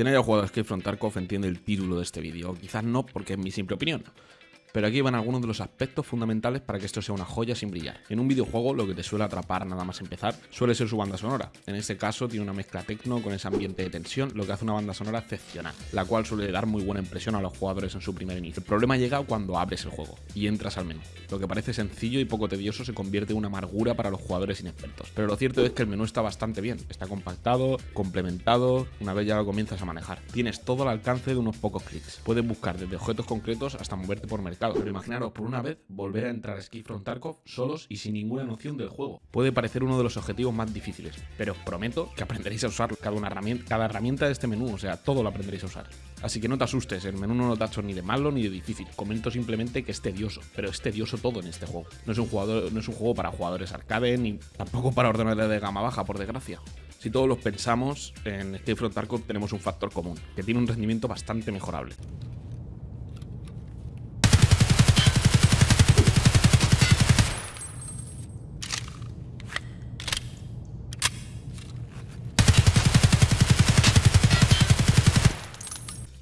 Quien haya jugado a Escape from Tarkov entiende el título de este vídeo, quizás no porque es mi simple opinión. Pero aquí van algunos de los aspectos fundamentales para que esto sea una joya sin brillar. En un videojuego lo que te suele atrapar nada más empezar suele ser su banda sonora. En este caso tiene una mezcla tecno con ese ambiente de tensión, lo que hace una banda sonora excepcional, la cual suele dar muy buena impresión a los jugadores en su primer inicio. El problema llega cuando abres el juego y entras al menú. Lo que parece sencillo y poco tedioso se convierte en una amargura para los jugadores inexpertos. Pero lo cierto es que el menú está bastante bien, está compactado, complementado, una vez ya lo comienzas a manejar. Tienes todo al alcance de unos pocos clics. Puedes buscar desde objetos concretos hasta moverte por mercado pero imaginaros por una vez volver a entrar a Ski from Tarkov solos y sin ninguna noción del juego. Puede parecer uno de los objetivos más difíciles, pero os prometo que aprenderéis a usar cada, herramienta, de este menú, o sea, todo lo aprenderéis a usar. Así que no te asustes, el menú no lo tacho ni de malo ni de difícil. Comento simplemente que es tedioso, pero es tedioso todo en este juego. No es un, jugador, no es un juego para jugadores arcade ni tampoco para ordenadores de gama baja, por desgracia. Si todos los pensamos, en from Tarkov tenemos un factor común, que tiene un rendimiento bastante mejorable.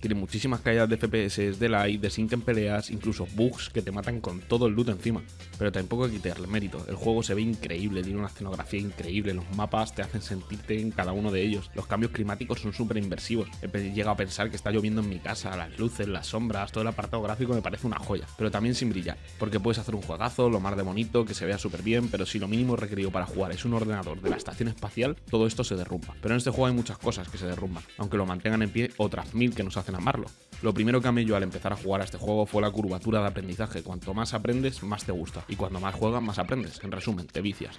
Tiene muchísimas caídas de FPS, de lag, de sync peleas, incluso bugs que te matan con todo el loot encima. Pero tampoco hay que quitarle mérito. El juego se ve increíble, tiene una escenografía increíble, los mapas te hacen sentirte en cada uno de ellos. Los cambios climáticos son súper inversivos. He llegado a pensar que está lloviendo en mi casa, las luces, las sombras, todo el apartado gráfico me parece una joya. Pero también sin brillar, porque puedes hacer un juegazo, lo más de bonito, que se vea súper bien, pero si lo mínimo requerido para jugar es un ordenador de la estación espacial, todo esto se derrumba. Pero en este juego hay muchas cosas que se derrumban, aunque lo mantengan en pie otras mil que nos hacen amarlo. Lo primero que amé yo al empezar a jugar a este juego fue la curvatura de aprendizaje. Cuanto más aprendes, más te gusta. Y cuando más juegas, más aprendes. En resumen, te vicias.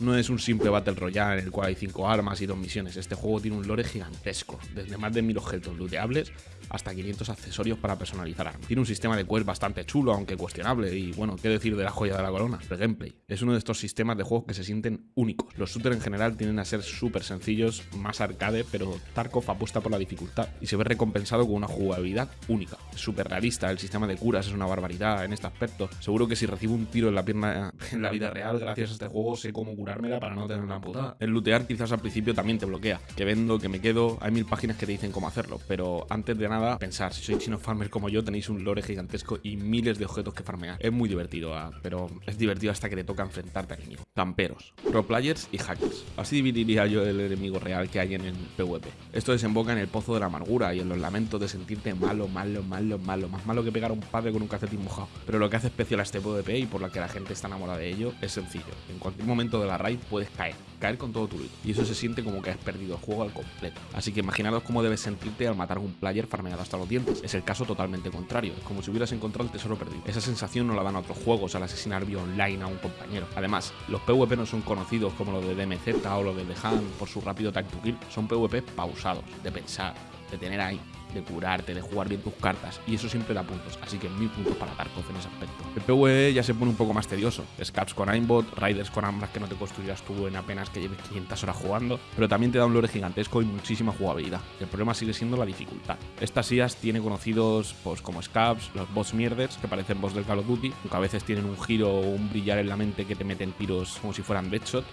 No es un simple Battle Royale en el cual hay 5 armas y 2 misiones. Este juego tiene un lore gigantesco, desde más de 1000 objetos looteables hasta 500 accesorios para personalizar armas. Tiene un sistema de quest bastante chulo, aunque cuestionable, y bueno, qué decir de la joya de la corona, el gameplay. Es uno de estos sistemas de juegos que se sienten únicos. Los shooters en general tienden a ser súper sencillos, más arcade, pero Tarkov apuesta por la dificultad y se ve recompensado con una jugabilidad única. Súper realista, el sistema de curas es una barbaridad en este aspecto. Seguro que si recibo un tiro en la pierna en la vida real, gracias a este juego sé cómo curar para no tener una amputada. El lootear quizás al principio también te bloquea. Que vendo, que me quedo, hay mil páginas que te dicen cómo hacerlo. Pero antes de nada, pensar, si sois chino farmer como yo, tenéis un lore gigantesco y miles de objetos que farmear. Es muy divertido, ah, pero es divertido hasta que te toca enfrentarte al enemigo. Camperos, pro players y hackers. Así dividiría yo el enemigo real que hay en el PvP. Esto desemboca en el pozo de la amargura y en los lamentos de sentirte malo, malo, malo, malo. Más malo que pegar a un padre con un calcetín mojado. Pero lo que hace especial a este PvP y por la que la gente está enamorada de ello es sencillo. En cualquier momento de la raid puedes caer, caer con todo tu loot. Y eso se siente como que has perdido el juego al completo. Así que imaginaros cómo debes sentirte al matar a un player farmeado hasta los dientes. Es el caso totalmente contrario, es como si hubieras encontrado el tesoro perdido. Esa sensación no la dan otros juegos al asesinar vía online a un compañero. Además, los PvP no son conocidos como los de DMZ o los de The Hand por su rápido tag to kill, son PvP pausados, de pensar, de tener ahí de curarte, de jugar bien tus cartas, y eso siempre da puntos, así que mil puntos para Tarkov en ese aspecto. El PvE ya se pone un poco más tedioso, Scaps con aimbot, Riders con ambas que no te construirás tú en apenas que lleves 500 horas jugando, pero también te da un lore gigantesco y muchísima jugabilidad. El problema sigue siendo la dificultad. Estas IAs tiene conocidos pues como Scaps, los boss mierders, que parecen boss del Call of Duty, aunque a veces tienen un giro o un brillar en la mente que te meten tiros como si fueran Deadshot.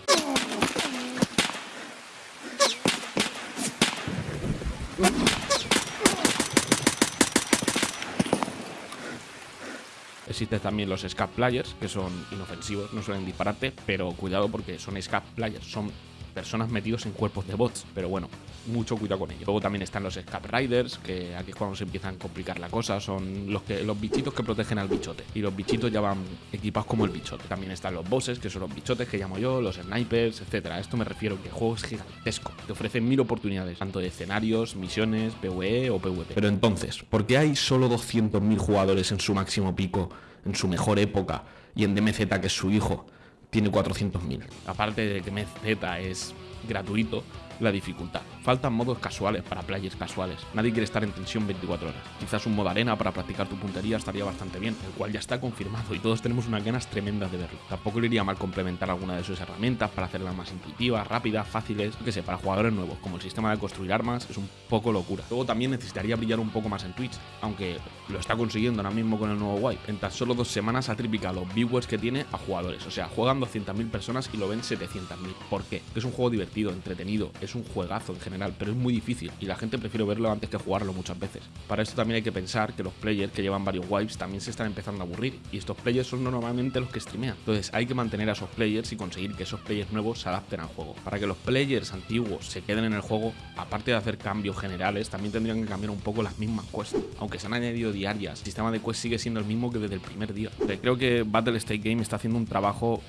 Existen también los Scap Players, que son inofensivos, no suelen dispararte, pero cuidado porque son Scap Players, son personas metidos en cuerpos de bots, pero bueno, mucho cuidado con ello. Luego también están los Scap Riders, que aquí es cuando se empiezan a complicar la cosa, son los que los bichitos que protegen al bichote. Y los bichitos ya van equipados como el bichote. También están los bosses, que son los bichotes que llamo yo, los snipers, etcétera. Esto me refiero que el juego es gigantesco. Te ofrecen mil oportunidades, tanto de escenarios, misiones, PvE o PvP. Pero entonces, ¿por qué hay solo 200.000 jugadores en su máximo pico, en su mejor época, y en DMZ, que es su hijo, tiene 400.000. Aparte de que MZ es gratuito, la dificultad. Faltan modos casuales para players casuales. Nadie quiere estar en tensión 24 horas. Quizás un modo arena para practicar tu puntería estaría bastante bien, el cual ya está confirmado y todos tenemos unas ganas tremendas de verlo. Tampoco le iría mal complementar alguna de sus herramientas para hacerlas más intuitivas, rápidas, fáciles, que sé, para jugadores nuevos, como el sistema de construir armas, es un poco locura. Luego también necesitaría brillar un poco más en Twitch, aunque lo está consiguiendo ahora mismo con el nuevo wipe. En tan solo dos semanas ha triplicado los viewers que tiene a jugadores, o sea, juegan 200.000 personas y lo ven 700.000. ¿Por qué? es un juego divertido, entretenido, es un juegazo en general, pero es muy difícil y la gente prefiere verlo antes que jugarlo muchas veces. Para esto también hay que pensar que los players que llevan varios wipes también se están empezando a aburrir y estos players son normalmente los que streamean. Entonces hay que mantener a esos players y conseguir que esos players nuevos se adapten al juego. Para que los players antiguos se queden en el juego, aparte de hacer cambios generales, también tendrían que cambiar un poco las mismas quests. Aunque se han añadido diarias, el sistema de quests sigue siendo el mismo que desde el primer día. Creo que Battle State Game está haciendo un trabajo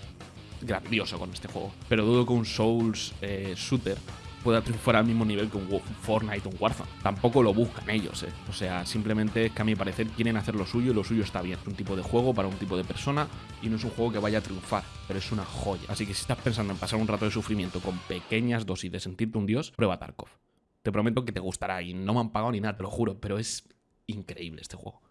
grandioso con este juego. Pero dudo que un Souls eh, shooter pueda triunfar al mismo nivel que un Fortnite o un Warzone. Tampoco lo buscan ellos, ¿eh? O sea, simplemente es que a mi parecer quieren hacer lo suyo y lo suyo está bien. Es un tipo de juego para un tipo de persona y no es un juego que vaya a triunfar, pero es una joya. Así que si estás pensando en pasar un rato de sufrimiento con pequeñas dosis de sentirte un dios, prueba Tarkov. Te prometo que te gustará y no me han pagado ni nada, te lo juro, pero es increíble este juego.